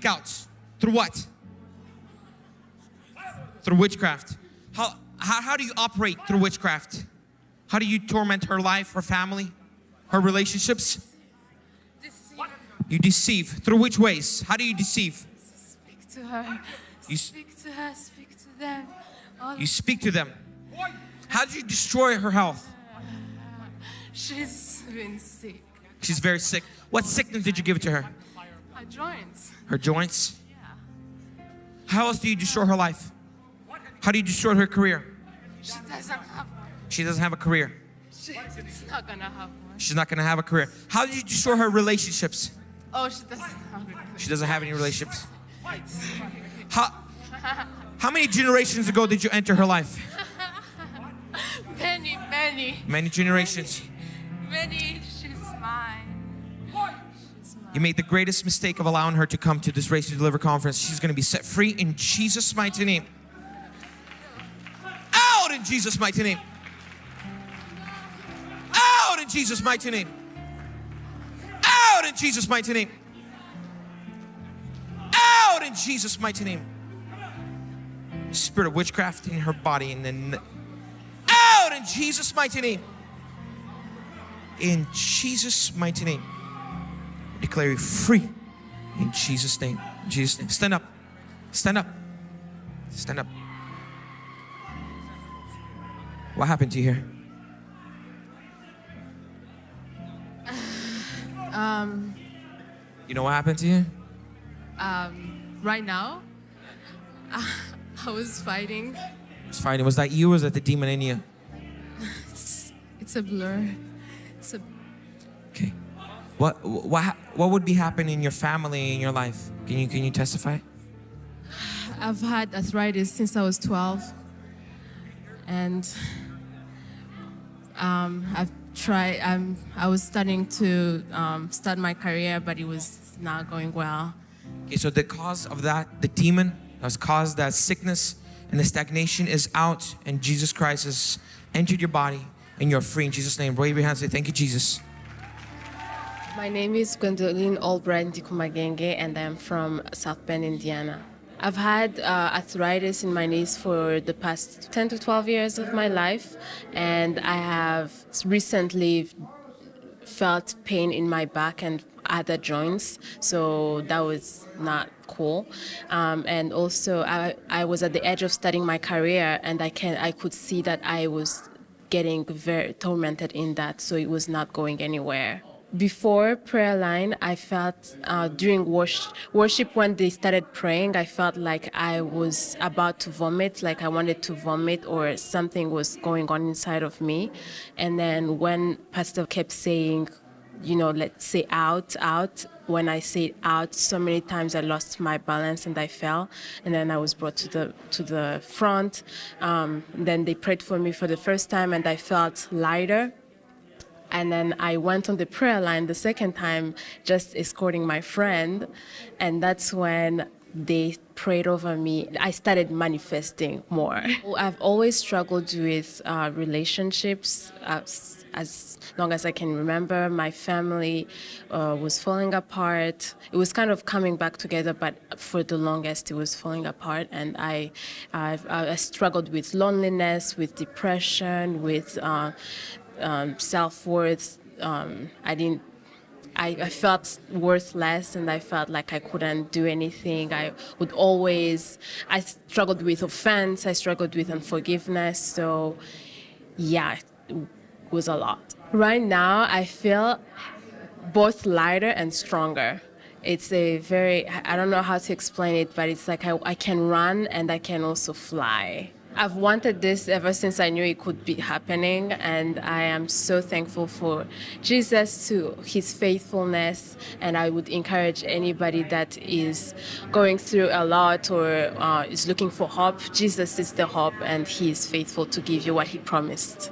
speak out? Through what? Through witchcraft. How, how, how do you operate through witchcraft? How do you torment her life, her family, her relationships? Deceive. You deceive. Through which ways? How do you deceive? Speak to her. You speak to her. Speak to them. All You speak to them. How do you destroy her health? she's been sick. She's very sick. What sickness did you give to her? Her joints. Her joints? Yeah. How else do you destroy her life? How do you destroy her career? She doesn't have one. She doesn't have a career. She's not gonna have one. She's not gonna have a career. How do you destroy her relationships? Oh, she doesn't have. She doesn't have any relationships. How, how many generations ago did you enter her life? Many, many, Many generations. many. You made the greatest mistake of allowing her to come to this Race to Deliver conference. She's gonna be set free in Jesus' mighty name. Out in Jesus' mighty name. Out in Jesus' mighty name. Out in Jesus' mighty name. Out in Jesus' mighty name. Spirit of witchcraft in her body and then out in Jesus' mighty name. In Jesus' mighty name. Declare you free in Jesus' name. In Jesus' name. Stand up. Stand up. Stand up. What happened to you here? Um, You know what happened to you? um, right now, I was fighting. I was fighting. Was that you or was that the demon in you? It's, it's a blur. It's a. What what what would be happening in your family in your life? Can you can you testify? I've had arthritis since I was 12, and um, I've tried. Um, I was starting to um, start my career, but it was not going well. Okay, so the cause of that, the demon that has caused that sickness and the stagnation is out, and Jesus Christ has entered your body, and you're free in Jesus' name. Wave your hands, say thank you, Jesus. My name is Gwendoline Albright Ndikumagenge and I'm from South Bend, Indiana. I've had uh, arthritis in my knees for the past 10 to 12 years of my life, and I have recently felt pain in my back and other joints, so that was not cool. Um, and also, I, I was at the edge of starting my career, and I can I could see that I was getting very tormented in that, so it was not going anywhere. Before prayer line, I felt uh, during worship, worship when they started praying, I felt like I was about to vomit, like I wanted to vomit or something was going on inside of me. And then when Pastor kept saying, you know, let's say out, out. When I said out, so many times I lost my balance and I fell, and then I was brought to the to the front. Um, then they prayed for me for the first time, and I felt lighter. And then I went on the prayer line the second time, just escorting my friend, and that's when they prayed over me. I started manifesting more. I've always struggled with uh, relationships. As, as long as I can remember, my family uh, was falling apart. It was kind of coming back together, but for the longest, it was falling apart. And I, I've, I struggled with loneliness, with depression, with uh, um, self-worth. Um, I didn't I, I felt worthless and I felt like I couldn't do anything. I would always, I struggled with offense, I struggled with unforgiveness. So, yeah, it was a lot. Right now, I feel both lighter and stronger. It's a very, I don't know how to explain it, but it's like I, I can run and I can also fly. I've wanted this ever since I knew it could be happening, and I am so thankful for Jesus to his faithfulness. And I would encourage anybody that is going through a lot or uh, is looking for hope. Jesus is the hope, and he is faithful to give you what he promised.